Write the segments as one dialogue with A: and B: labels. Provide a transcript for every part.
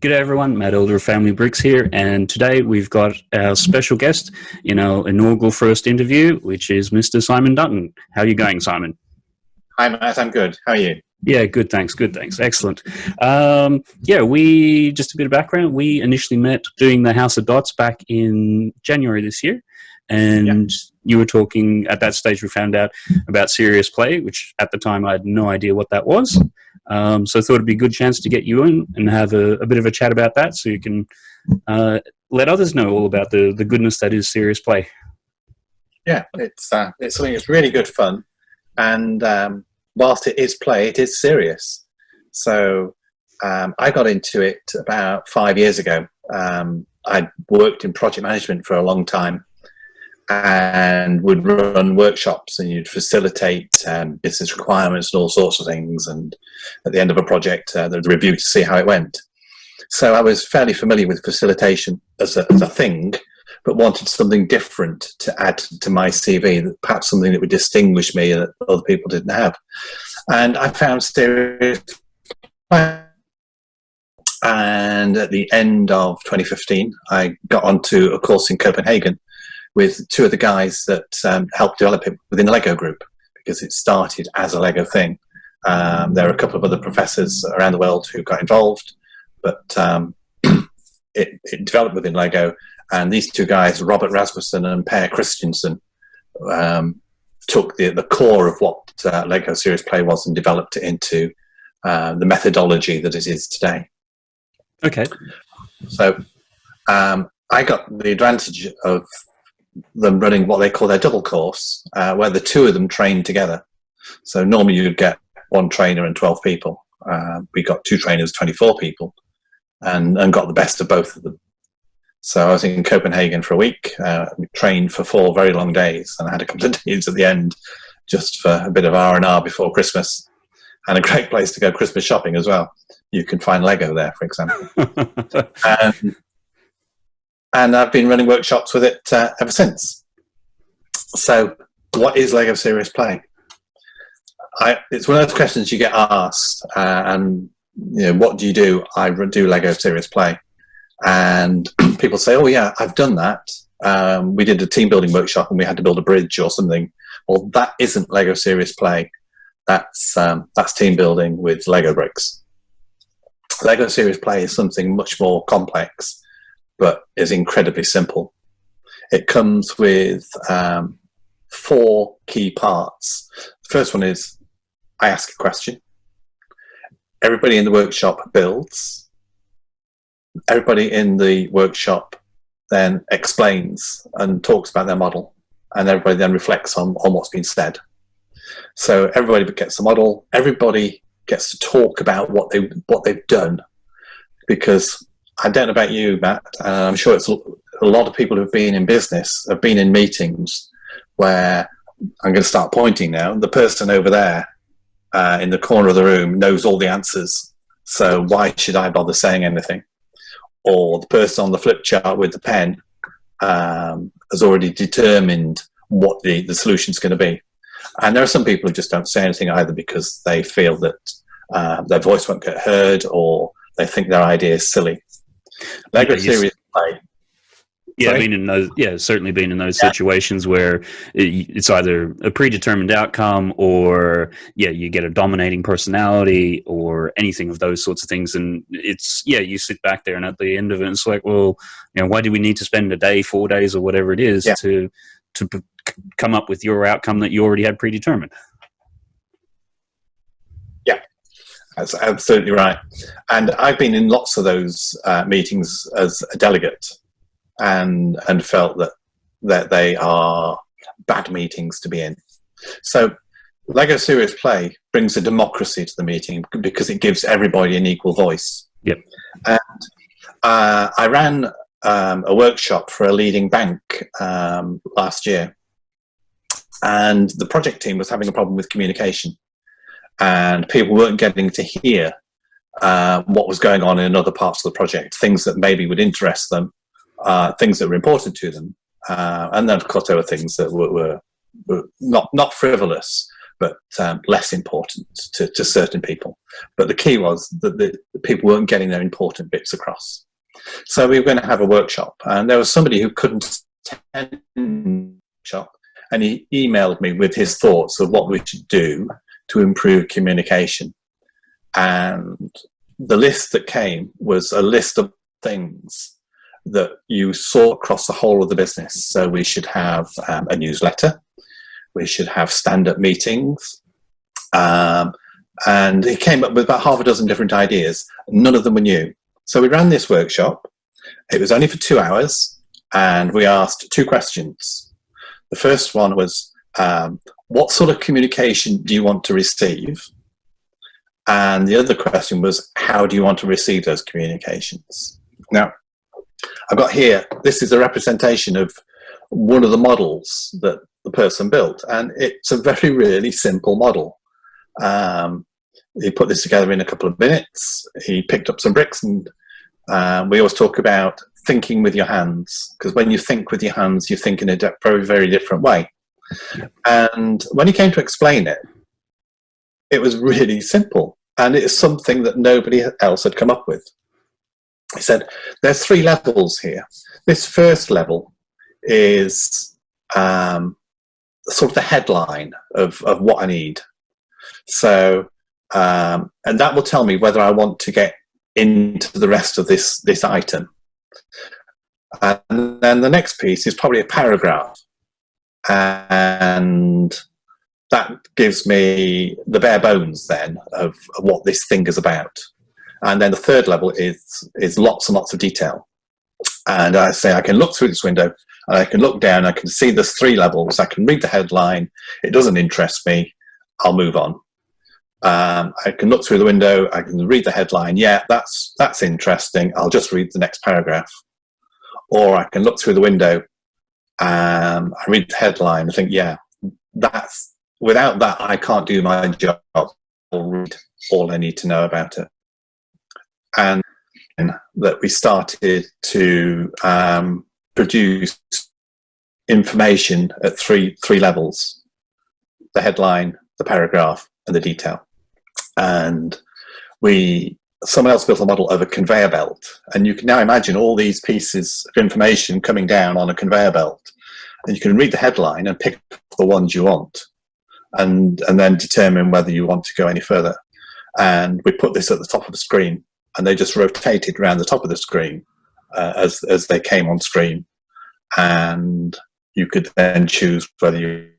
A: G'day everyone, Matt Elder of Family Bricks here, and today we've got our special guest in our inaugural first interview, which is Mr. Simon Dutton. How are you going, Simon?
B: Hi, Matt. I'm good. How are you?
A: Yeah, good. Thanks. Good. Thanks. Excellent. Um, yeah, we just a bit of background. We initially met doing the House of Dots back in January this year, and yeah. you were talking at that stage. We found out about Serious Play, which at the time I had no idea what that was. Um, so I thought it'd be a good chance to get you in and have a, a bit of a chat about that so you can uh, let others know all about the, the goodness that is serious play.
B: Yeah, it's, uh, it's something that's really good fun. And um, whilst it is play, it is serious. So um, I got into it about five years ago. Um, I worked in project management for a long time and would run workshops and you'd facilitate um, business requirements and all sorts of things. And at the end of a project, uh, there's a review to see how it went. So I was fairly familiar with facilitation as a, as a thing, but wanted something different to add to my CV, perhaps something that would distinguish me that other people didn't have. And I found serious and at the end of 2015, I got onto a course in Copenhagen with two of the guys that um, helped develop it within the Lego group because it started as a Lego thing. Um, there are a couple of other professors around the world who got involved, but um, it, it, developed within Lego. And these two guys, Robert Rasmussen and Per Kristiansen, um, took the, the core of what uh, Lego Serious Play was and developed it into uh, the methodology that it is today.
A: Okay.
B: So um, I got the advantage of them running what they call their double course, uh, where the two of them train together. So normally you'd get one trainer and 12 people. Uh, we got two trainers, 24 people, and, and got the best of both of them. So I was in Copenhagen for a week, uh, trained for four very long days, and I had a couple of days at the end just for a bit of R&R before Christmas, and a great place to go Christmas shopping as well. You can find Lego there, for example. and and I've been running workshops with it uh, ever since. So, what is Lego Serious Play? I, it's one of those questions you get asked, uh, and you know, what do you do? I do Lego Serious Play, and people say, "Oh yeah, I've done that. Um, we did a team building workshop, and we had to build a bridge or something." Well, that isn't Lego Serious Play. That's um, that's team building with Lego bricks. Lego Serious Play is something much more complex but is incredibly simple. It comes with um, four key parts. The first one is I ask a question. Everybody in the workshop builds. Everybody in the workshop then explains and talks about their model and everybody then reflects on, on what's been said. So everybody gets the model, everybody gets to talk about what they what they've done because I don't know about you, Matt. Uh, I'm sure it's a lot of people who've been in business have been in meetings where I'm going to start pointing now. The person over there uh, in the corner of the room knows all the answers. So why should I bother saying anything? Or the person on the flip chart with the pen um, has already determined what the, the solution is going to be. And there are some people who just don't say anything either because they feel that uh, their voice won't get heard or they think their idea is silly. Lego yeah, Serious Play.
A: Yeah, Sorry? been in those. Yeah, certainly been in those yeah. situations where it, it's either a predetermined outcome, or yeah, you get a dominating personality, or anything of those sorts of things. And it's yeah, you sit back there, and at the end of it, it's like, well, you know, why do we need to spend a day, four days, or whatever it is yeah. to to come up with your outcome that you already had predetermined?
B: That's absolutely right. And I've been in lots of those uh, meetings as a delegate and, and felt that, that they are bad meetings to be in. So Lego Serious Play brings a democracy to the meeting because it gives everybody an equal voice.
A: Yep.
B: And uh, I ran um, a workshop for a leading bank um, last year, and the project team was having a problem with communication and people weren't getting to hear uh, what was going on in other parts of the project, things that maybe would interest them, uh, things that were important to them. Uh, and then, of course, there were things that were, were, were, not, not frivolous, but um, less important to, to, certain people. But the key was that the, the, people weren't getting their important bits across. So we were going to have a workshop, and there was somebody who couldn't attend the workshop, and he emailed me with his thoughts of what we should do to improve communication. And the list that came was a list of things that you saw across the whole of the business. So we should have um, a newsletter, we should have stand-up meetings, um, and he came up with about half a dozen different ideas. None of them were new. So we ran this workshop. It was only for two hours, and we asked two questions. The first one was, um, what sort of communication do you want to receive? And the other question was, how do you want to receive those communications? Now, I've got here, this is a representation of one of the models that the person built. And it's a very, really simple model. Um, he put this together in a couple of minutes. He picked up some bricks and um, we always talk about thinking with your hands because when you think with your hands, you think in a very, very different way. And when he came to explain it, it was really simple. And it's something that nobody else had come up with. He said, there's three levels here. This first level is um, sort of the headline of, of what I need. So, um, and that will tell me whether I want to get into the rest of this, this item. And then the next piece is probably a paragraph. And that gives me the bare bones then of, what this thing is about. And then the third level is, is lots and lots of detail. And I say I can look through this window and I can look down, I can see there's three levels, I can read the headline, it doesn't interest me, I'll move on. Um, I can look through the window, I can read the headline, yeah, that's, that's interesting, I'll just read the next paragraph. Or I can look through the window, um, I read the headline, I think, yeah, that's, without that I can't do my job read all I need to know about it. And that we started to um, produce information at three three levels. The headline the paragraph and the detail. And we someone else built a model of a conveyor belt. And you can now imagine all these pieces of information coming down on a conveyor belt. And you can read the headline and pick the ones you want and and then determine whether you want to go any further. And we put this at the top of the screen and they just rotated around the top of the screen uh, as, as they came on screen. And you could then choose whether you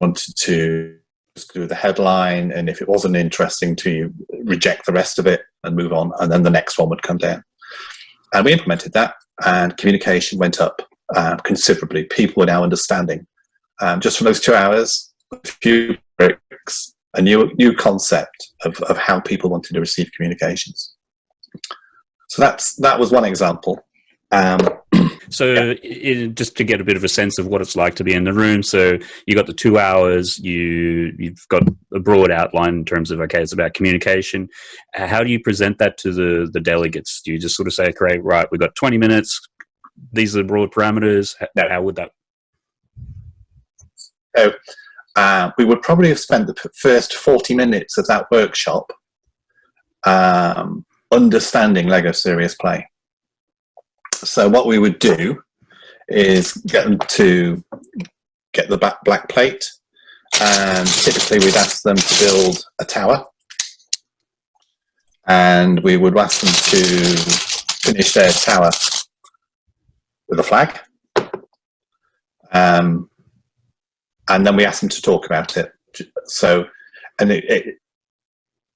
B: wanted to do the headline, and if it wasn't interesting to you, reject the rest of it and move on, and then the next one would come down. And we implemented that, and communication went up uh, considerably. People were now understanding. Um, just from those two hours, a few bricks, a new new concept of, of how people wanted to receive communications. So that's that was one example. Um,
A: so yeah. it, just to get a bit of a sense of what it's like to be in the room. So you got the two hours. You you've got a broad outline in terms of okay, it's about communication. How do you present that to the the delegates? Do you just sort of say, okay, right, we've got twenty minutes. These are the broad parameters. How, how would that?
B: So uh, we would probably have spent the first 40 minutes of that workshop um, understanding Lego Serious Play. So what we would do is get them to get the back black plate and typically we'd ask them to build a tower and we would ask them to finish their tower with a flag um, and then we ask them to talk about it. So, and it, it,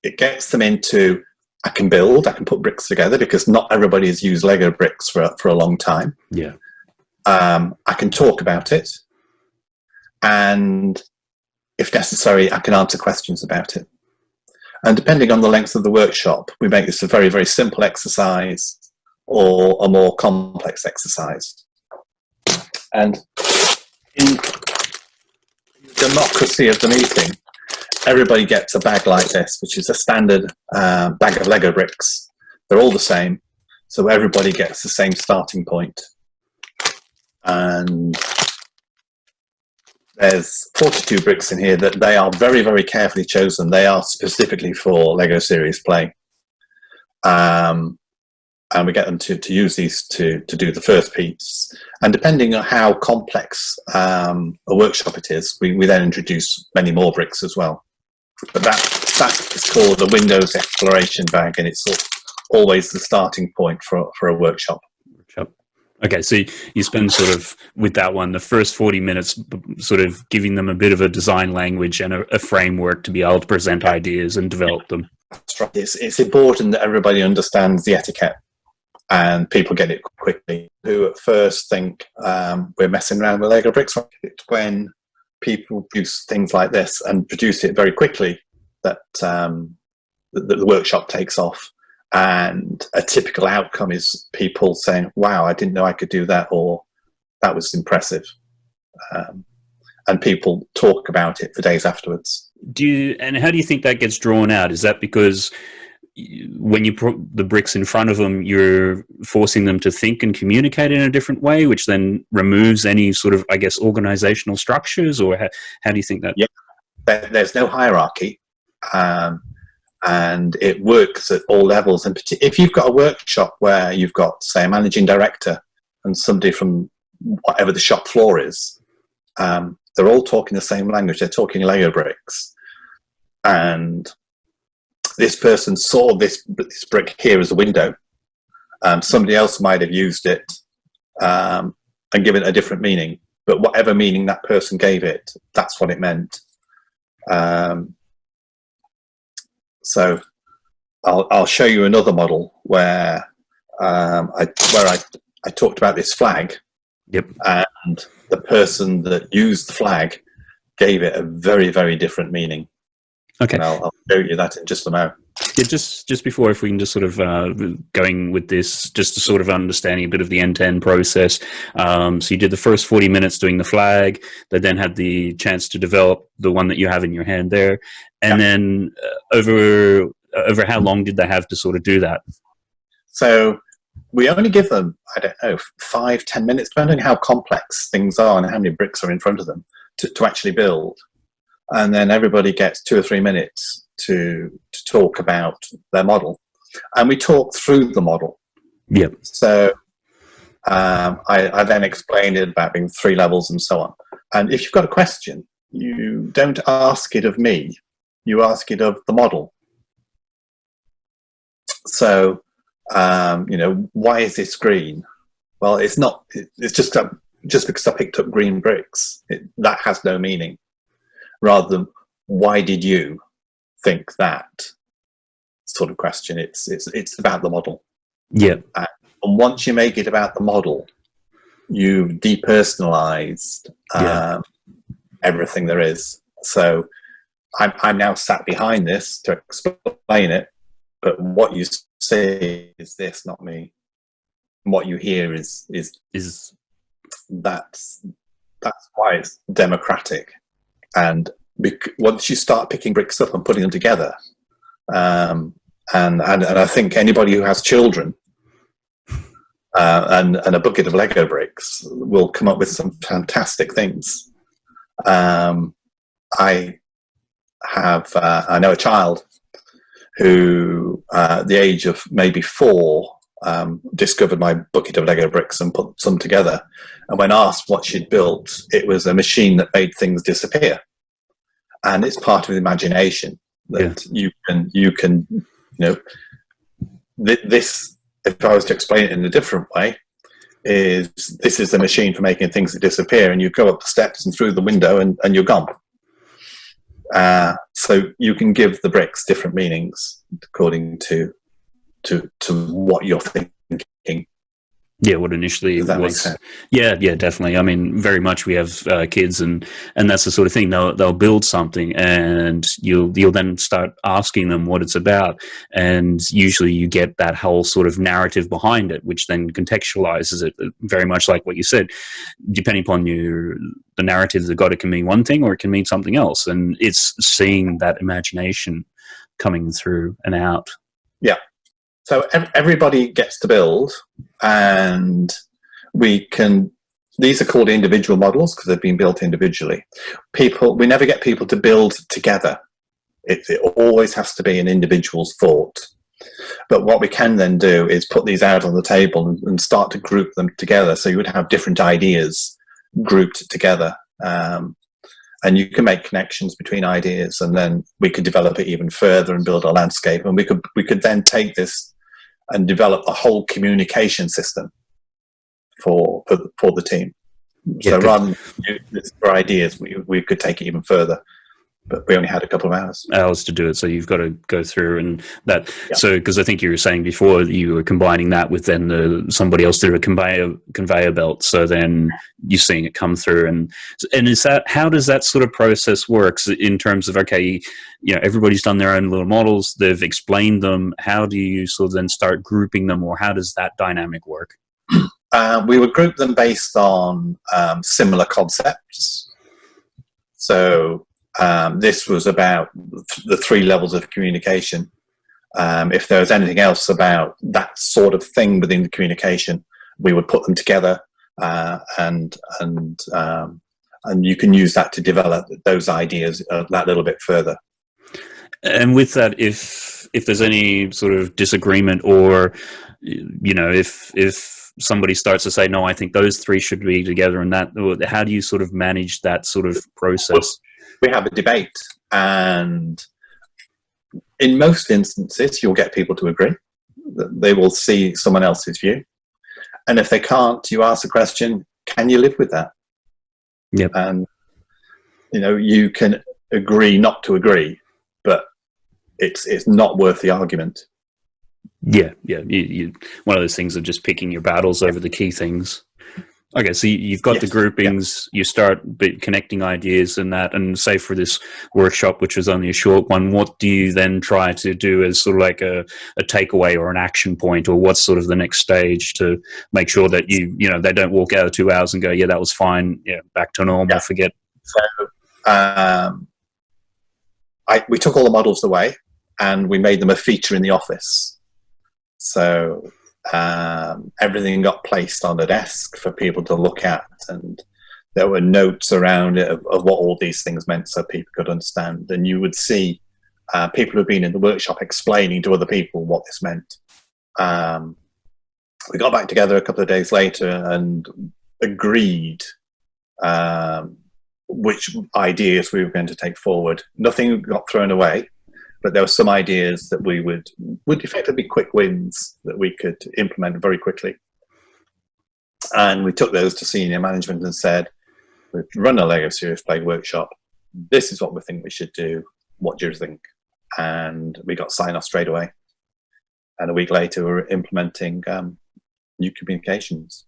B: it gets them into, I can build, I can put bricks together because not everybody has used Lego bricks for, for a long time.
A: Yeah.
B: Um, I can talk about it. And if necessary, I can answer questions about it. And depending on the length of the workshop, we make this a very, very simple exercise or a more complex exercise. And in democracy of the meeting, everybody gets a bag like this, which is a standard uh, bag of Lego bricks. They're all the same, so everybody gets the same starting point. And there's 42 bricks in here that they are very, very carefully chosen. They are specifically for LEGO Serious Play. Um, and we get them to, to use these to, to do the first piece. And depending on how complex um, a workshop it is, we, we then introduce many more bricks as well. But that, that is called the Windows Exploration Bag, and it's always the starting point for, for a workshop.
A: Okay, so you spend sort of with that one the first 40 minutes sort of giving them a bit of a design language and a, a framework to be able to present ideas and develop them.
B: It's, it's important that everybody understands the etiquette and people get it quickly. Who at first think um, we're messing around with Lego bricks, when people produce things like this and produce it very quickly that um, the, workshop takes off and a typical outcome is people saying, wow, I didn't know I could do that, or that was impressive. Um, and people talk about it for days afterwards.
A: Do you, and how do you think that gets drawn out? Is that because when you put the bricks in front of them, you're forcing them to think and communicate in a different way, which then removes any sort of, I guess, organizational structures, or how, how do you think that?
B: Yeah, there's no hierarchy. Um, and it works at all levels. And if you've got a workshop where you've got, say, a managing director and somebody from whatever the shop floor is, um, they're all talking the same language. They're talking Lego bricks. And this person saw this, this brick here as a window. Um, somebody else might have used it um, and given it a different meaning. But whatever meaning that person gave it, that's what it meant. Um, so I'll, I'll show you another model where um, I, where I, I talked about this flag.
A: Yep.
B: And the person that used the flag gave it a very, very different meaning.
A: Okay.
B: And I'll, I'll show you that in just a moment.
A: Yeah, just just before, if we can just sort of uh, going with this, just to sort of understanding a bit of the end-to-end process. Um, so you did the first 40 minutes doing the flag, that then had the chance to develop the one that you have in your hand there, and yeah. then uh, over uh, over how long did they have to sort of do that?
B: So we only give them, I don't know, five, ten minutes, depending on how complex things are and how many bricks are in front of them to, to actually build. And then everybody gets two or three minutes to, to talk about their model. And we talk through the model.
A: Yep.
B: So um, I, I, then explained it about being three levels and so on. And if you've got a question, you don't ask it of me, you ask it of the model. So, um, you know, why is this green? Well, it's not, it's just, just because I picked up green bricks, it, that has no meaning. Rather than, why did you? think that sort of question. It's it's it's about the model.
A: Yeah.
B: And once you make it about the model, you've depersonalized um, yeah. everything there is. So I'm I'm now sat behind this to explain it, but what you say is this, not me. what you hear is is
A: is
B: that's that's why it's democratic and once you start picking bricks up and putting them together, um, and, and, and I think anybody who has children uh, and, and a bucket of Lego bricks will come up with some fantastic things. Um, I have, uh, I know a child who, uh, at the age of maybe four, um, discovered my bucket of Lego bricks and put some together. And when asked what she'd built, it was a machine that made things disappear and it's part of the imagination that yeah. you can you can you know th this if I was to explain it in a different way is this is the machine for making things that disappear and you go up the steps and through the window and, and you're gone uh, so you can give the bricks different meanings according to to to what you're thinking
A: yeah, what initially was. Yeah, yeah, definitely. I mean, very much. We have uh, kids, and and that's the sort of thing. They'll they'll build something, and you'll you'll then start asking them what it's about, and usually you get that whole sort of narrative behind it, which then contextualizes it. Uh, very much like what you said, depending upon your the narrative that got it can mean one thing or it can mean something else, and it's seeing that imagination coming through and out.
B: Yeah, so everybody gets to build and we can these are called individual models because they've been built individually. People, we never get people to build together. It, it always has to be an individual's thought. But what we can then do is put these out on the table and, start to group them together. So you would have different ideas grouped together. Um, and you can make connections between ideas and then we could develop it even further and build a landscape. And we could, we could then take this and develop a whole communication system for, for, for the team. Yeah, so rather than for ideas, we, we could take it even further but we only had a couple of hours.
A: Hours to do it so you've got to go through and that yeah. so because i think you were saying before you were combining that with then the somebody else through a conveyor conveyor belt so then you're seeing it come through and and is that how does that sort of process works in terms of okay you know everybody's done their own little models they've explained them how do you sort of then start grouping them or how does that dynamic work?
B: Uh, we would group them based on um, similar concepts. So um, this was about the three levels of communication. Um, if there was anything else about that sort of thing within the communication, we would put them together uh, and and um, and you can use that to develop those ideas uh, that little bit further.
A: And with that, if if there's any sort of disagreement or you know if if somebody starts to say no, I think those three should be together, and that how do you sort of manage that sort of process?
B: We have a debate and in most instances you'll get people to agree. They will see someone else's view. And if they can't you ask the question can you live with that?
A: Yep.
B: and you know you can agree not to agree but it's it's not worth the argument.
A: Yeah yeah. You, you one of those things of just picking your battles over the key things Okay, so you've got yes. the groupings, yeah. you start connecting ideas and that, and say for this workshop, which was only a short one, what do you then try to do as sort of like a, a takeaway or an action point, or what's sort of the next stage to make sure that you, you know, they don't walk out of two hours and go, yeah, that was fine, yeah, back to normal, yeah. forget.
B: So, um, I, we took all the models away and we made them a feature in the office. So um, everything got placed on a desk for people to look at and there were notes around it of, of what all these things meant so people could understand. And you would see uh, people who've been in the workshop explaining to other people what this meant. Um, we got back together a couple of days later and agreed um, which ideas we were going to take forward. Nothing got thrown away but there were some ideas that we would would effectively be quick wins that we could implement very quickly. And we took those to senior management and said, we've run a Lego Serious Play workshop. This is what we think we should do. What do you think? And we got sign off straight away. And a week later, we were implementing um, new communications.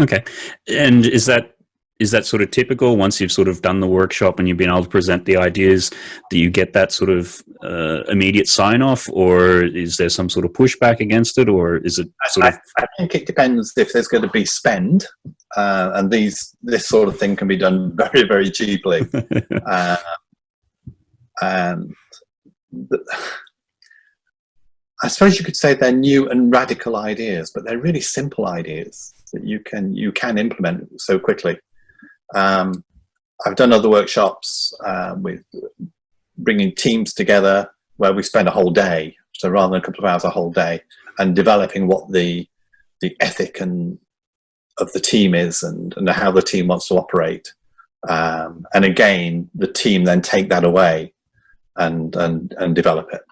A: Okay. And is that is that sort of typical once you've sort of done the workshop and you've been able to present the ideas do you get that sort of uh, immediate sign off or is there some sort of pushback against it or is it sort
B: I,
A: of
B: I think it depends if there's going to be spend uh, and these this sort of thing can be done very very cheaply. Uh, and the, I suppose you could say they're new and radical ideas but they're really simple ideas that you can you can implement so quickly um, I've done other workshops uh, with bringing teams together where we spend a whole day, so rather than a couple of hours, a whole day, and developing what the the ethic and of the team is and, and how the team wants to operate. Um, and again, the team then take that away and, and, and develop it.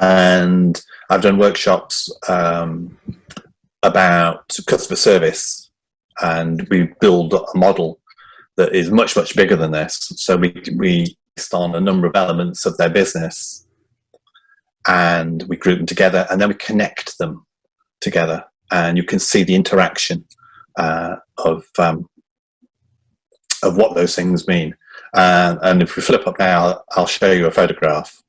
B: And I've done workshops um, about customer service and we build a model that is much, much bigger than this. So we, we based on a number of elements of their business and we group them together and then we connect them together and you can see the interaction uh, of, um, of what those things mean. Uh, and if we flip up now, I'll show you a photograph.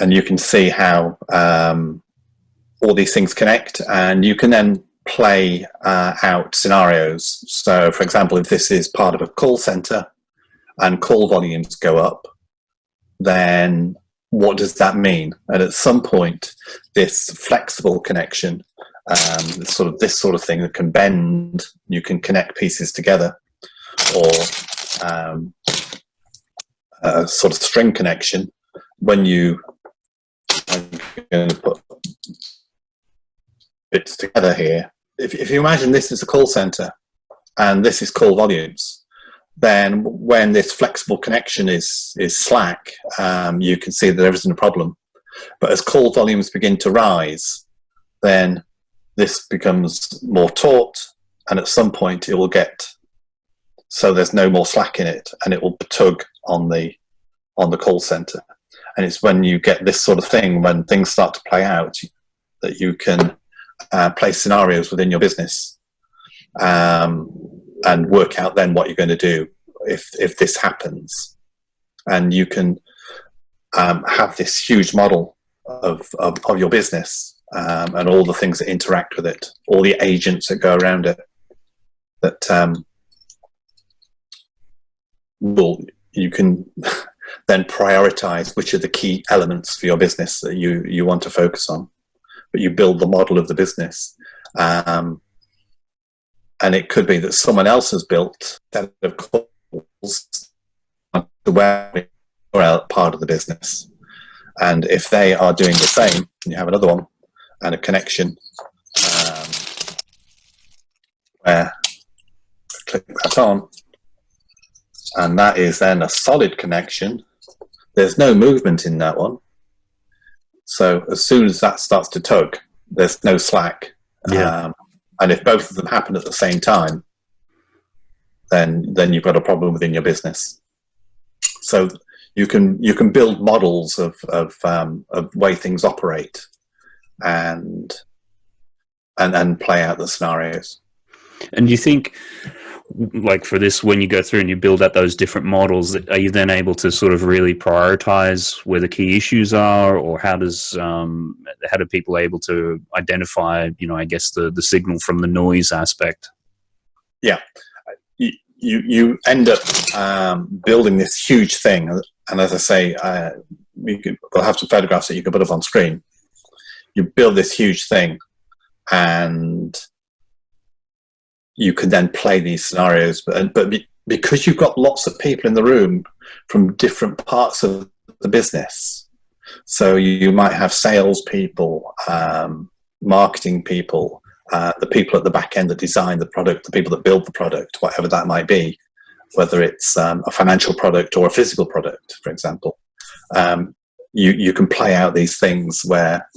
B: And you can see how um, all these things connect and you can then play uh, out scenarios. So for example, if this is part of a call center and call volumes go up, then what does that mean? And at some point, this flexible connection um, sort of this sort of thing that can bend. You can connect pieces together, or um, a sort of string connection. When you I'm going to put bits together here. If, if you imagine this is a call center and this is call volumes, then when this flexible connection is is slack, um, you can see that there isn't a problem. But as call volumes begin to rise, then this becomes more taut, and at some point it will get so there's no more slack in it, and it will tug on the on the call center. And it's when you get this sort of thing, when things start to play out, that you can uh, place scenarios within your business um, and work out then what you're going to do if if this happens, and you can um, have this huge model of of, of your business um, and all the things that interact with it, all the agents that go around it, that um, will you can then prioritize which are the key elements for your business that you you want to focus on but you build the model of the business. Um, and it could be that someone else has built that of calls the web part of the business. And if they are doing the same you have another one and a connection um, where click that on and that is then a solid connection. There's no movement in that one so as soon as that starts to tug there's no slack.
A: Yeah.
B: um, and if both of them happen at the same time then then you've got a problem within your business. So you can you can build models of of, um, of way things operate and and and play out the scenarios
A: And do you think, like for this, when you go through and you build out those different models, are you then able to sort of really prioritize where the key issues are, or how does um, how do people able to identify, you know, I guess the the signal from the noise aspect?
B: you you, you end up um, building this huge thing. And as i say uh, we could, we'll have some photographs that you can put up on screen. You build this huge thing. And you can then play these scenarios but, but be, because you've got lots of people in the room from different parts of the business. So you might have salespeople um, marketing people uh, the people at the back end that design the product the people that build the product whatever that might be whether it's um, a financial product or a physical product for example. Um, you, you can play out these things where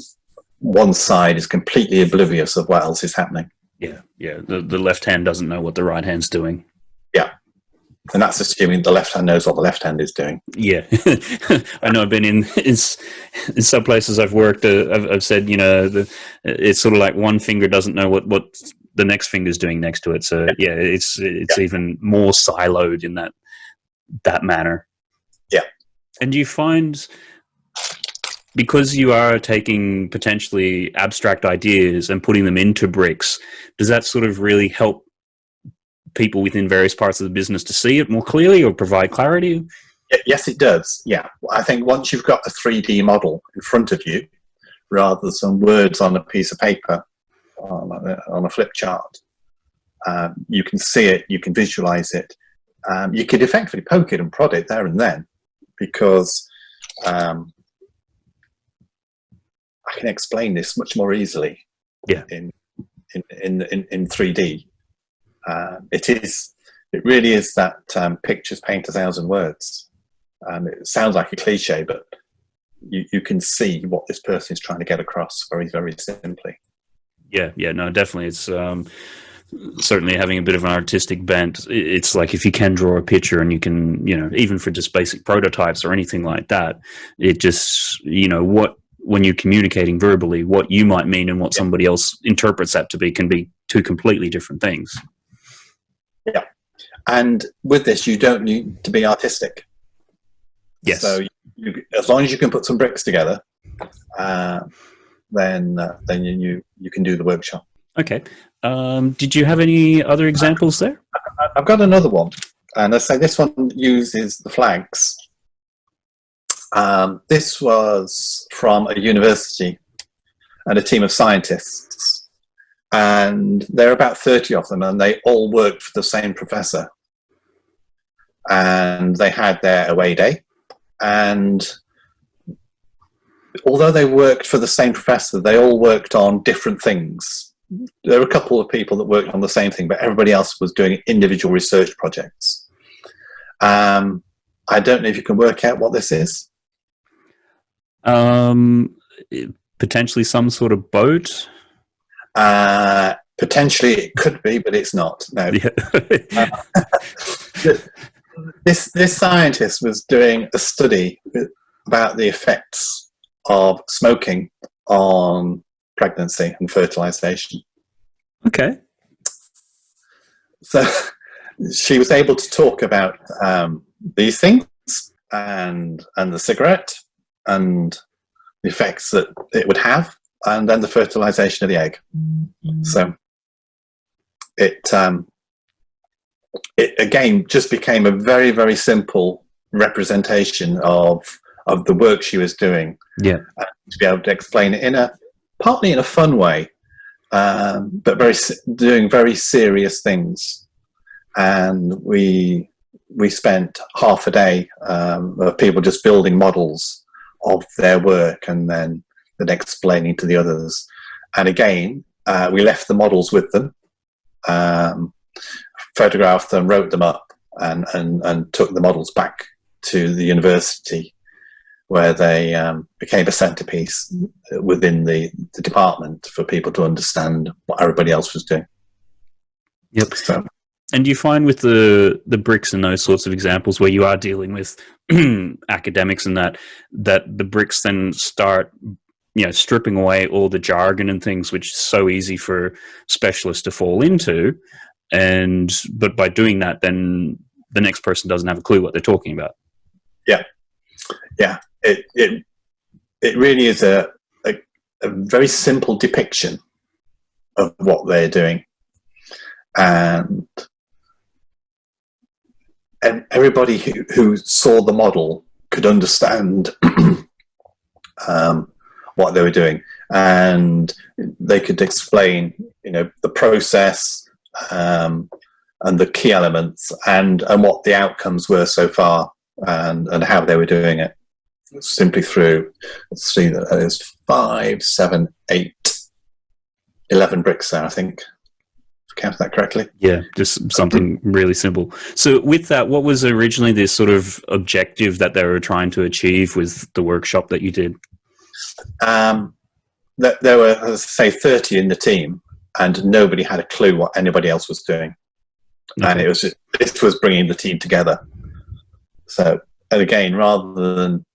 B: one side is completely oblivious of what else is happening
A: Yeah, yeah. The the left hand doesn't know what the right hand's doing. Yeah.
B: And that's assuming the left hand knows what the left hand is doing.
A: Yeah, I know. I've been in in, in some places I've worked. Uh, I've, I've said, you know, the, it's sort of like one finger doesn't know what what the next finger's doing next to it. So yeah, it's it's even more siloed in that that manner.
B: Yeah.
A: And you find because you are taking potentially abstract ideas and putting them into bricks, does that sort of really help people within various parts of the business to see it more clearly or provide clarity?
B: Yes, it does. Yeah, I think once you've got a 3D model in front of you, rather than words on a piece of paper on a, on a flip chart, um, you can see it, you can visualize it. Um, you could effectively poke it and prod it there and then, because um, I can explain this much more easily.
A: Yeah.
B: In in in in, in 3D, uh, it is. It really is that um, pictures paint a thousand words. Um, it sounds like a cliche, but you, you can see what this person is trying to get across very, very simply.
A: Yeah, yeah, no, definitely. It's um, certainly having a bit of an artistic bent. It's like if you can draw a picture and you can, you know, even for just basic prototypes or anything like that, it just, you know, what when you're communicating verbally, what you might mean and what
B: Yeah.
A: somebody else interprets that to be can be two completely different things. Yeah.
B: And with this, you don't need to be artistic.
A: Yes.
B: So you, as long as you can put some bricks together, uh, then uh, then you, you you can do the workshop.
A: Okay. Um, did you have any other examples there?
B: I've got another one, and I say this one uses the flags. Um, this was from a university and a team of scientists, and there are about 30 of them and they all worked for the same professor. And they had their away day. And although they worked for the same professor they all worked on different things. There were a couple of people that worked on the same thing but everybody else was doing individual research projects. Um, i don't know if you can work out what this is
A: um, potentially some sort of boat
B: uh, potentially it could be, but it's not. No. Yeah. this this scientist was doing a study about the effects of smoking on pregnancy and fertilization.
A: Okay.
B: So she was able to talk about um, these things and and the cigarette and the effects that it would have and then the fertilization of the egg. Mm -hmm. So it, um, it again just became a very, very simple representation of of the work she was doing.
A: Yeah,
B: to be able to explain it in a partly in a fun way, um, but very doing very serious things. And we we spent half a day um, of people just building models of their work and then then explaining to the others. And again, uh, we left the models with them, um, photographed them, wrote them up, and, and, and took the models back to the university where they um, became a centerpiece within the, the department for people to understand what everybody else was doing.
A: Yep. So, and do you find with the the bricks and those sorts of examples where you are dealing with academics and that that the bricks then start you know stripping away all the jargon and things which is so easy for specialists to fall into. And but by doing that then the next person doesn't have a clue what they're talking about.
B: Yeah. Yeah. It it, it really is a, a, a very simple depiction of what they're doing. And everybody who, who saw the model could understand um, what they were doing. And they could explain you know the process um, and the key elements and and what the outcomes were so far and and how they were doing it. Simply through let's see that is five seven eight eleven bricks there i think count that correctly
A: yeah just something really simple so with that what was originally the sort of objective that they were trying to achieve with the workshop that you did
B: um, that there were, say, 30 in the team, and nobody had a clue what anybody else was doing. Okay. And it was this was bringing the team together. So, and again, rather than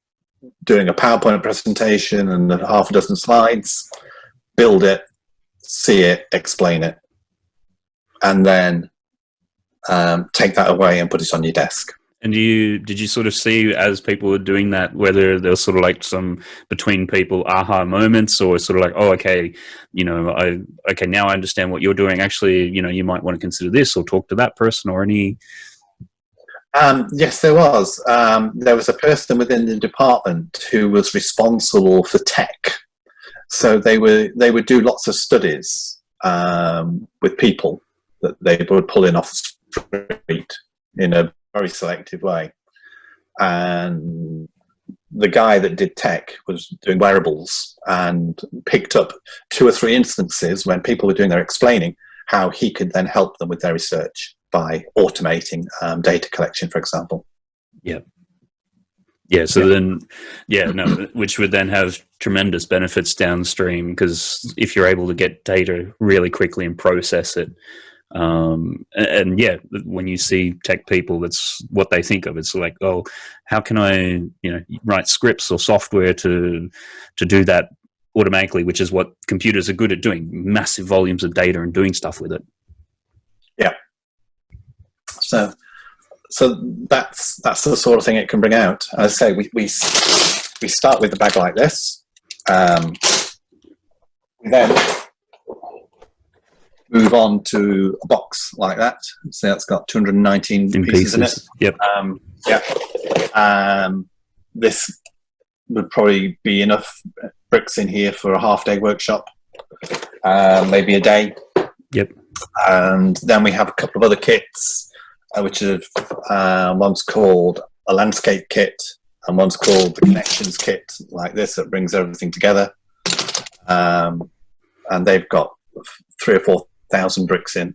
B: doing a PowerPoint presentation and half a dozen slides, build it, see it, explain it, and then um, take that away and put it on your desk.
A: And you did you sort of see as people were doing that whether there was sort of like some between people aha moments or sort of like oh okay you know I okay now I understand what you're doing. Actually you know you might want to consider this or talk to that person or any?
B: Um, yes there was. Um, there was a person within the department who was responsible for tech. So they were they would do lots of studies um, with people that they would pull in off the street in a very selective way. And the guy that did tech was doing wearables and picked up two or three instances when people were doing their explaining how he could then help them with their research by automating um, data collection, for example.
A: Yeah. Yeah, so yeah. then, yeah, no, which would then have tremendous benefits downstream because if you're able to get data really quickly and process it, um, and, and, yeah, when you see tech people, that's what they think of. It's like, oh, how can I, you know, write scripts or software to to do that automatically, which is what computers are good at doing, massive volumes of data and doing stuff with it.
B: Yeah. So, so that's that's the sort of thing it can bring out. As I say, we we we start with the bag like this. Um, then move on to a box like that. So that's got 219 in pieces, pieces, in it.
A: Yep.
B: Um, yeah. Um, this would probably be enough bricks in here for a half day workshop. uh, maybe a day.
A: Yep.
B: And then we have a couple of other kits, uh, which are uh, one's called a landscape kit, and one's called the connections kit, like this, that brings everything together. Um, and they've got three or four thousand bricks in.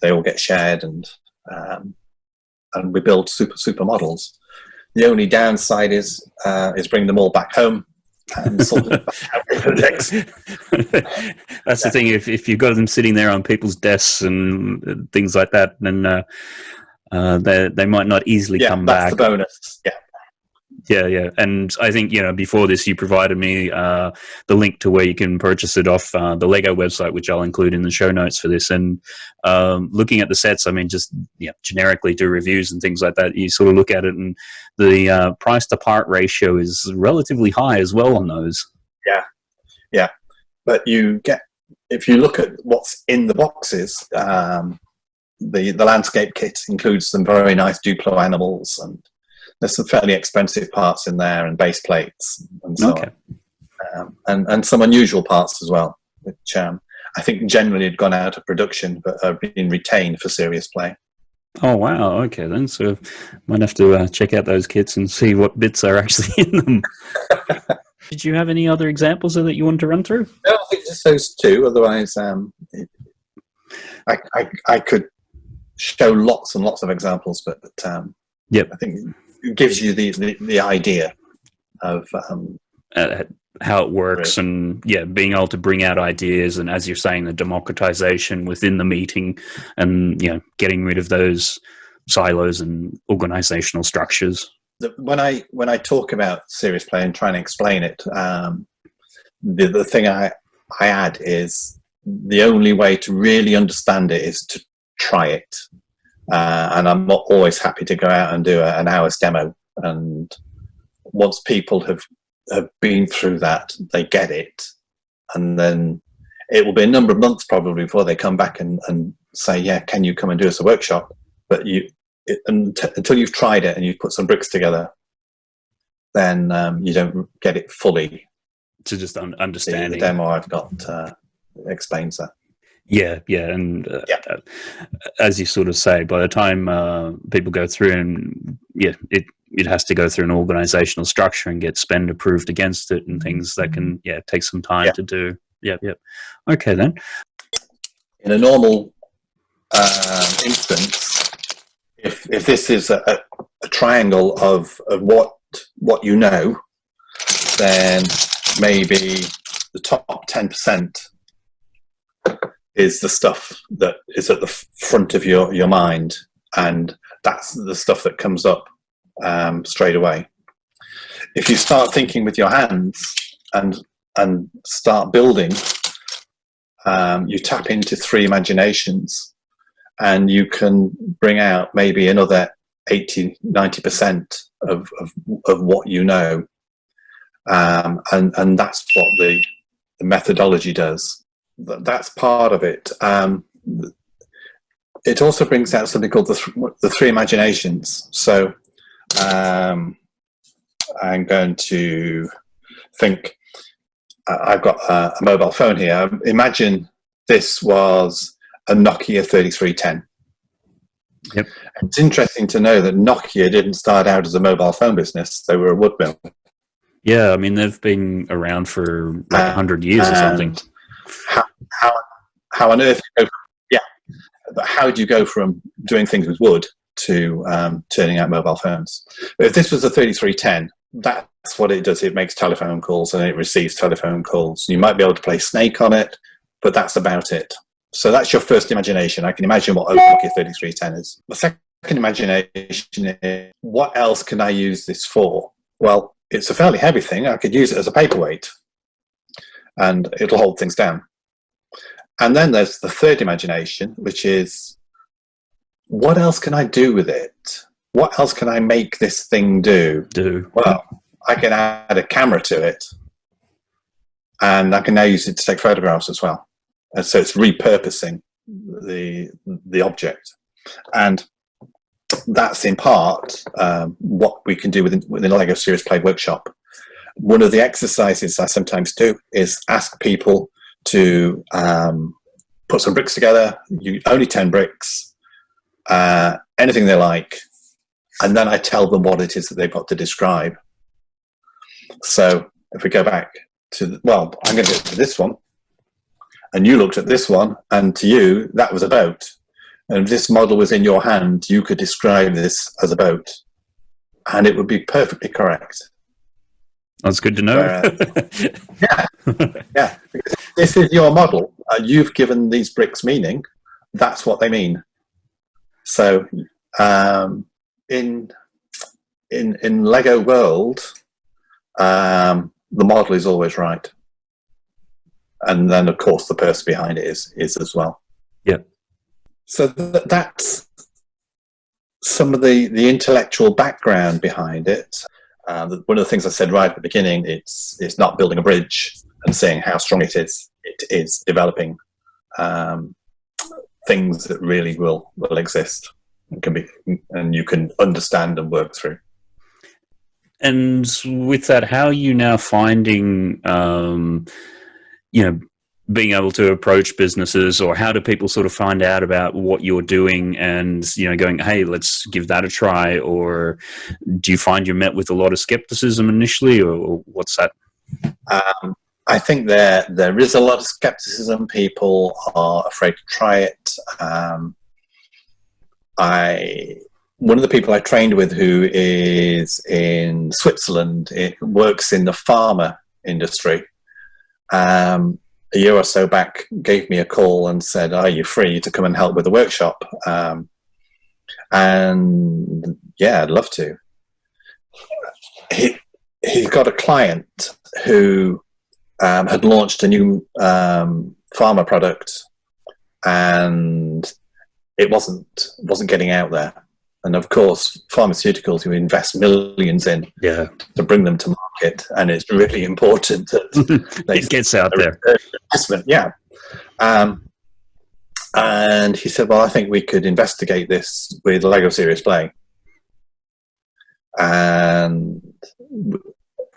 B: They all get shared, and um, and we build super super models. The only downside is uh, is bring them all back home and sort of
A: That's the thing. If if you've got them sitting there on people's desks and things like that, then uh, uh, they they might not easily
B: yeah,
A: come
B: that's
A: back.
B: the bonus. Yeah.
A: Yeah, yeah, and I think you know before this, you provided me uh, the link to where you can purchase it off uh, the Lego website, which I'll include in the show notes for this. And um, looking at the sets, I mean, just yeah, generically do reviews and things like that. You sort of look at it, and the uh, price to part ratio is relatively high as well on those.
B: Yeah, yeah, but you get if you look at what's in the boxes. Um, the the landscape kit includes some very nice Duplo animals and there's some fairly expensive parts in there and base plates and so
A: Okay.
B: on. Um, and, and some unusual parts as well, which um, I think generally had gone out of production but are being retained for serious play.
A: Oh wow. Okay, then so might have to uh, check out those kits and see what bits are actually in them. Did you have any other examples that you want to run through?
B: No, I think just those two. Otherwise, um, it, I, I, I could show lots and lots of examples, but, um,
A: Yep.
B: I think gives you the, the, the idea of um,
A: uh, how it works and yeah being able to bring out ideas and as you're saying the democratization within the meeting and you know getting rid of those silos and organizational structures.
B: When I when I talk about serious play and try and explain it, um, the the thing I I add is the only way to really understand it is to try it, uh, and I'm not always happy to go out and do a, an hour's demo. And once people have have been through that, they get it, and then it will be a number of months probably before they come back and, and say, yeah, can you come and do us a workshop? But you it, unt- until you've tried it and you've put some bricks together, then um, you don't get it fully.
A: to just un-
B: The, the demo I've got uh, explains that.
A: Yeah yeah and uh,
B: Yeah.
A: uh, as you sort of say by the time uh, people go through and yeah it it has to go through an organizational structure and get spend approved against it and things that can yeah take some time
B: Yeah.
A: to do yep yep okay then
B: In a normal um, instance, if if this is a, a, a triangle of, of what what you know, then maybe the top ten percent is the stuff that is at the front of your your mind, and that's the stuff that comes up um, straight away. If you start thinking with your hands and and start building, um, you tap into three imaginations and you can bring out maybe another 80 90% of, of, of what you know um, and, and that's what the, the methodology does Th- that's part of it um, it also brings out something called the, th- the three imaginations so um, i'm going to think uh, I've got a, a mobile phone here. Imagine this was a Nokia 3310.
A: Yep.
B: It's interesting to know that Nokia didn't start out as a mobile phone business. They were a wood mill.
A: yeah i mean they've been around for like
B: Uh,
A: 100 years or something
B: How, how, how on earth, go, yeah, but how do you go from doing things with wood to um, turning out mobile phones? If this was a 3310, that's what it does. It makes telephone calls and it receives telephone calls. You might be able to play Snake on it, but that's about it. So that's your first imagination. I can imagine what Nokia 3310 is. The second imagination is, what else can I use this for? Well, it's a fairly heavy thing. I could use it as a paperweight and it'll hold things down. And then there's the third imagination, which is what else can I do with it? What else can I make this thing do?
A: do
B: Well, I can add a camera to it and I can now use it to take photographs as well. And so it's repurposing the, the object. And that's in part um, what we can do within, within Lego Serious Play workshop. One of the exercises I sometimes do is ask people to um, put some bricks together. You only ten bricks, uh, anything they like, and then I tell them what it is that they've got to describe. So if we go back to the, well, I'm going to go to this one, and you looked at this one, and to you that was a boat. And if this model was in your hand, you could describe this as a boat, and it would be perfectly correct.
A: That's good to know.
B: Uh, yeah, yeah. This is your model. Uh, you've given these bricks meaning. That's what they mean. So, um, in in in Lego World, um, the model is always right, and then of course the person behind it is is as well.
A: Yeah.
B: So th that's some of the the intellectual background behind it. Uh, one of the things I said right at the beginning, it's it's not building a bridge and saying how strong it is. It is developing um, things that really will will exist and can be and you can understand and work through.
A: And with that, how are you now finding, um, you know, being able to approach businesses or how do people sort of find out about what you're doing and you know going hey let's give that a try or do you find you're met with a lot of skepticism initially or what's that?
B: Um, i think there there is a lot of skepticism. People are afraid to try it. Um, i one of the people i trained with who is in switzerland it works in the pharma industry. Um, a year or so back gave me a call and said, "Are you free to come and help with the workshop?" Um, and yeah, I'd love to. He he's got a client who um, had launched a new um, pharma product, and it wasn't wasn't getting out there. And of course, pharmaceuticals you invest millions in
A: yeah.
B: to bring them to market, and it's really important that
A: it gets out there.
B: Investment, yeah. Um, and he said, "Well, I think we could investigate this with Lego Serious Play." And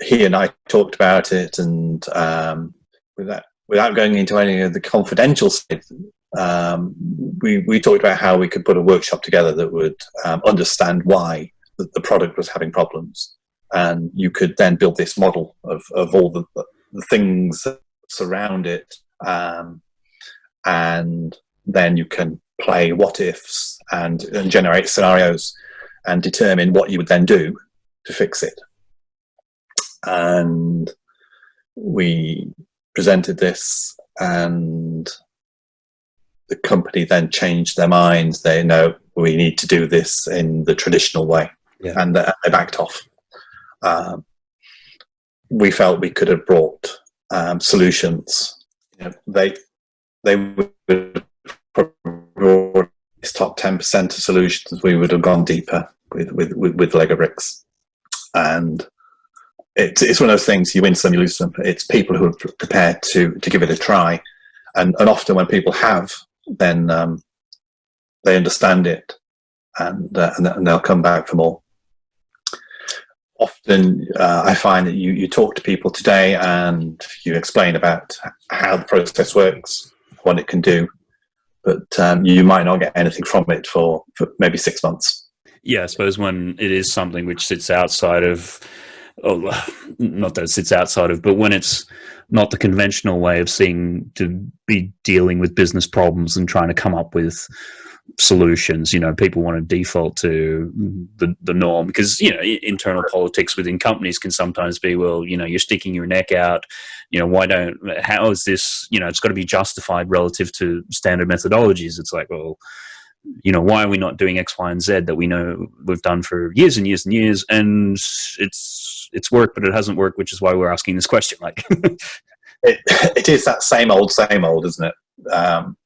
B: he and I talked about it, and um, without without going into any of the confidential um, we, we talked about how we could put a workshop together that would um, understand why the, the, product was having problems. And you could then build this model of, of all the, the things that surround it. Um, and then you can play what ifs and, and generate scenarios and determine what you would then do to fix it. And we presented this and the company then changed their minds. They know we need to do this in the traditional way, yeah. and they backed off. Um, we felt we could have brought um, solutions. You know, they they would have brought this top ten percent of solutions. We would have gone deeper with with with, with Lego bricks, and it's it's one of those things. You win some, you lose some. It's people who are prepared to to give it a try, and and often when people have then um, they understand it and, uh, and, they'll come back for more. Often uh, I find that you, you talk to people today and you explain about how the process works, what it can do, but um, you might not get anything from it for, for maybe six months.
A: Yeah, I suppose when it is something which sits outside of, oh, not that it sits outside of, but when it's not the conventional way of seeing to be dealing with business problems and trying to come up with solutions you know people want to default to the, the norm because you know internal politics within companies can sometimes be well you know you're sticking your neck out you know why don't how is this you know it's got to be justified relative to standard methodologies it's like well you know why are we not doing x y and z that we know we've done for years and years and years and it's it's worked, but it hasn't worked, which is why we're asking this question. Like,
B: it, it is that same old, same old, isn't it? Um,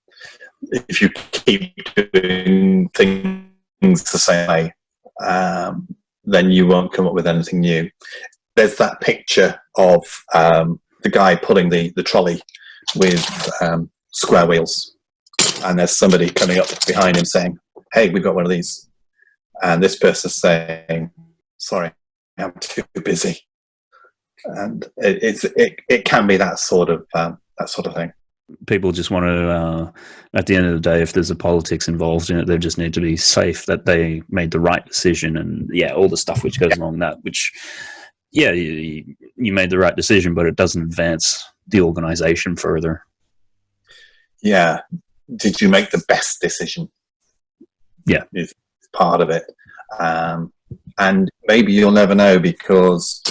B: if you keep doing things the same way, um, then you won't come up with anything new. There's that picture of um, the guy pulling the, the trolley with um, square wheels. And there's somebody coming up behind him saying, hey, we've got one of these. And this person's saying, sorry, I'm too busy. And it, it's, it, it can be that sort of, um, that sort of thing.
A: People just want to. Uh, at the end of the day, if there's a politics involved in it, they just need to be safe that they made the right decision, and yeah, all the stuff which goes along that. Which, yeah, you, you made the right decision, but it doesn't advance the organization further.
B: Yeah. Did you make the best decision?
A: Yeah,
B: is part of it, um, and maybe you'll never know because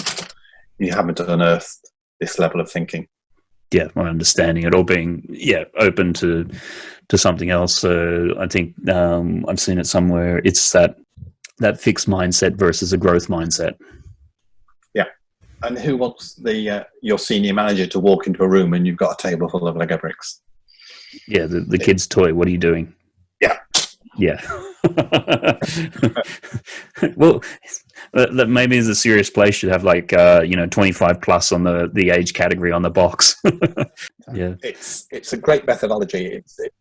B: you haven't unearthed this level of thinking
A: yeah, my understanding it, or being yeah open to to something else. So I think um, I've seen it somewhere. It's that that fixed mindset versus a growth mindset.
B: Yeah, and who wants the uh, your senior manager to walk into a room and you've got a table full of Lego bricks?
A: Yeah, the the kid's toy. What are you doing?
B: Yeah,
A: yeah. well, that, maybe is a serious place should have like uh, you know twenty five plus on the the age category on the box. yeah,
B: it's it's a great methodology. It's, it,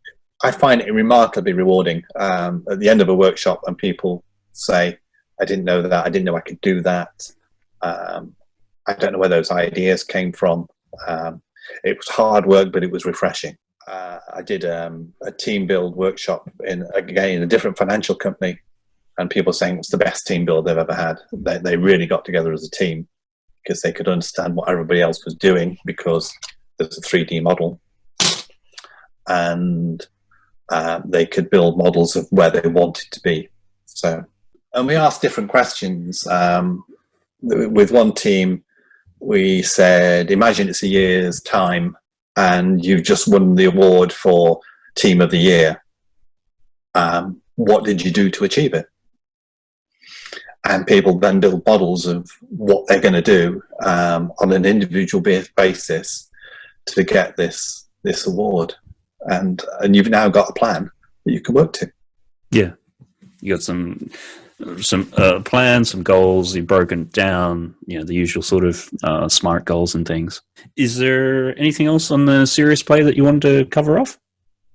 B: I find it remarkably rewarding um, at the end of a workshop when people say, "I didn't know that. I didn't know I could do that. Um, I don't know where those ideas came from." Um, it was hard work, but it was refreshing uh, I did um, a team build workshop in again in a different financial company, and people saying it's the best team build they've ever had. They, they really got together as a team because they could understand what everybody else was doing because there's a 3D model, and uh, they could build models of where they wanted to be. So, and we asked different questions. Um, with one team, we said, imagine it's a year's time and you've just won the award for Team of the Year. Um, what did you do to achieve it? And people then build models of what they're going to do um, on an individual basis to get this this award, and and you've now got a plan that you can work to.
A: Yeah, you got some some uh, plans, some goals. You've broken down, you know, the usual sort of uh, smart goals and things. Is there anything else on the serious play that you wanted to cover off?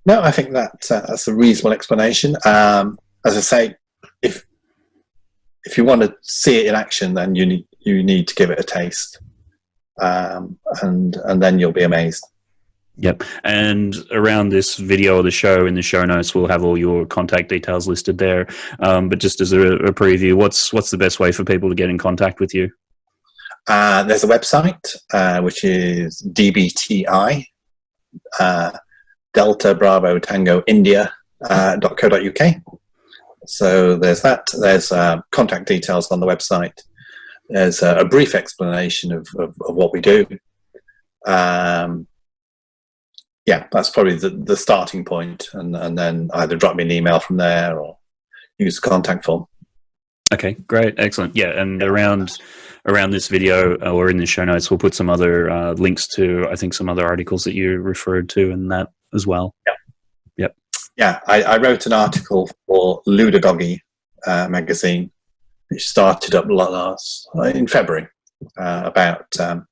B: No, I think that uh, that's a reasonable explanation. Um, as I say, if if you want to see it in action, then you need you need to give it a taste, um, and and then you'll be amazed.
A: Yep. And around this video or the show in the show notes, we'll have all your contact details listed there. Um, but just as a, a, preview, what's what's the best way for people to get in contact with you?
B: Uh, there's a website uh, which is dbti uh, Delta Bravo Tango India uh, .co.uk. So there's that. There's uh, contact details on the website. There's a, brief explanation of, of, of what we do. Um, yeah, that's probably the, the starting point, and and then either drop me an email from there or use the contact form.
A: Okay, great, excellent. Yeah, and around around this video or in the show notes, we'll put some other uh, links to I think some other articles that you referred to in that as well.
B: Yeah,
A: yep.
B: Yeah, I, I wrote an article for Ludogogy uh, magazine, which started up last in February uh, about um,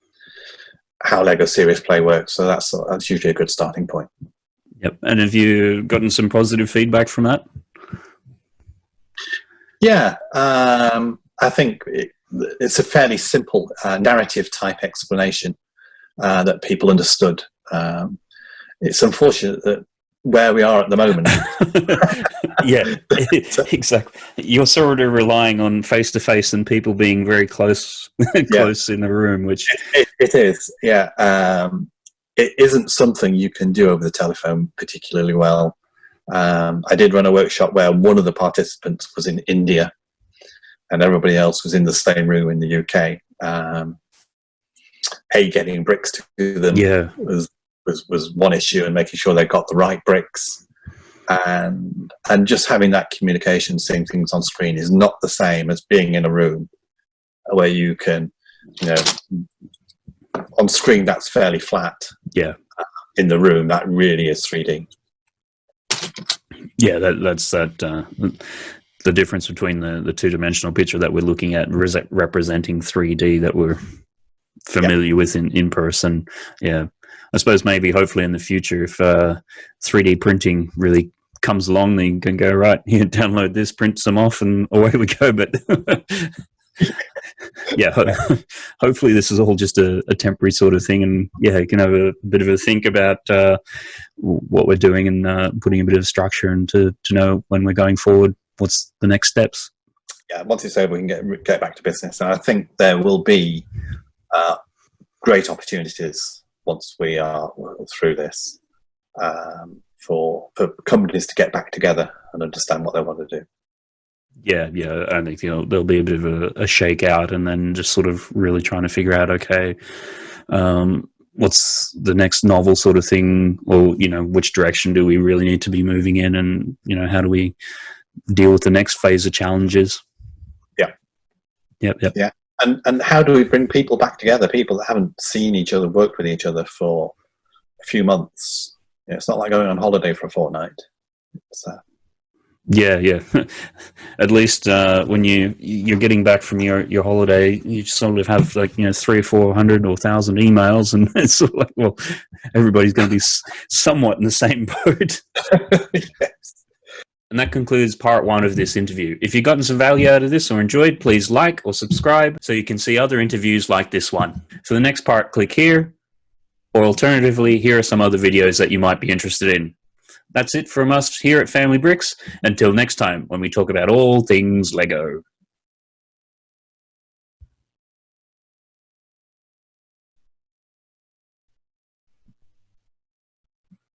B: how Lego Serious Play works. So that's that's usually a good starting point.
A: Yep. And have you gotten some positive feedback from that?
B: Yeah, um, I think it, it's a fairly simple uh, narrative type explanation uh, that people understood. Um, it's unfortunate that where we are at the moment.
A: yeah, exactly. You're sort of relying on face to face and people being very close, close yeah. in the room, which
B: it, it is. Yeah, um, it isn't something you can do over the telephone particularly well. Um, I did run a workshop where one of the participants was in India, and everybody else was in the same room in the UK. Um, a getting bricks to them
A: yeah.
B: was was was one issue, and making sure they got the right bricks, and and just having that communication, seeing things on screen, is not the same as being in a room where you can, you know, on screen that's fairly flat.
A: Yeah.
B: In the room, that really is 3D.
A: Yeah, that, that's that. Uh, the difference between the, the two dimensional picture that we're looking at representing 3D that we're familiar yeah. with in, in person. Yeah. I suppose maybe hopefully in the future, if uh, 3D printing really comes along, then you can go right here, download this, print some off, and away we go. But yeah, ho- hopefully this is all just a, a, temporary sort of thing, and yeah, you can have a, bit of a think about uh, what we're doing and uh, putting a bit of structure and to, to know when we're going forward, what's the next steps.
B: Yeah, once it's over, we can get get back to business, and I think there will be uh, great opportunities once we are through this um, for for companies to get back together and understand what they want to do.
A: Yeah, yeah, I think you know there'll be a bit of a, a shakeout, and then just sort of really trying to figure out, okay, um, what's the next novel sort of thing, or you know, which direction do we really need to be moving in, and you know, how do we deal with the next phase of challenges?
B: Yeah,
A: yep, yep,
B: yeah, and and how do we bring people back together? People that haven't seen each other, worked with each other for a few months. You know, it's not like going on holiday for a fortnight. It's, uh,
A: yeah, yeah. At least uh, when you you're getting back from your, your holiday, you sort of have like you know three or four hundred or thousand emails, and it's sort of like well, everybody's going to be somewhat in the same boat. yes. And that concludes part one of this interview. If you've gotten some value out of this or enjoyed, please like or subscribe so you can see other interviews like this one. For the next part, click here, or alternatively, here are some other videos that you might be interested in. That's it from us here at Family Bricks. Until next time, when we talk about all things Lego.